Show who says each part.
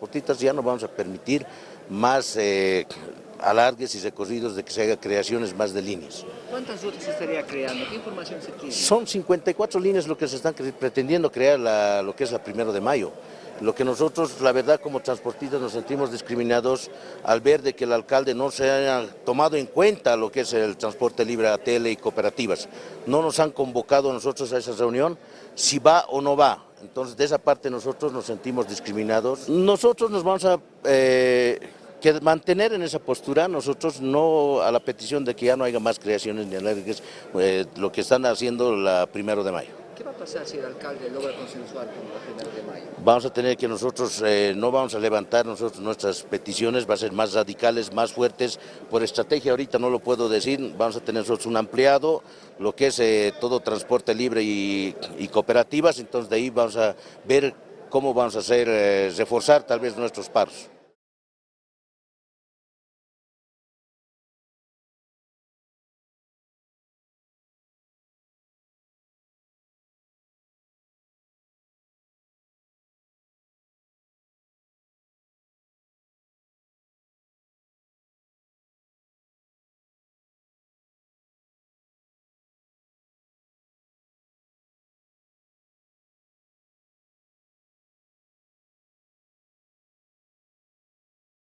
Speaker 1: transportistas ya no vamos a permitir más eh, alargues y recorridos de que se haga creaciones más de líneas.
Speaker 2: ¿Cuántas rutas se estaría creando? ¿Qué información se tiene?
Speaker 1: Son 54 líneas lo que se están pretendiendo crear la, lo que es la primero de mayo. Lo que nosotros, la verdad, como transportistas nos sentimos discriminados al ver de que el alcalde no se haya tomado en cuenta lo que es el transporte libre a tele y cooperativas. No nos han convocado nosotros a esa reunión, si va o no va. Entonces, de esa parte nosotros nos sentimos discriminados. Nosotros nos vamos a... Eh, mantener en esa postura, nosotros no a la petición de que ya no haya más creaciones ni alérgicas, eh, lo que están haciendo la primero de mayo.
Speaker 2: ¿Qué va a pasar si el alcalde logra consensuar con la primera de mayo?
Speaker 1: Vamos a tener que nosotros, eh, no vamos a levantar nosotros nuestras peticiones, va a ser más radicales, más fuertes, por estrategia ahorita no lo puedo decir, vamos a tener nosotros un ampliado, lo que es eh, todo transporte libre y, y, cooperativas, entonces de ahí vamos a ver cómo vamos a hacer, reforzar tal vez nuestros paros.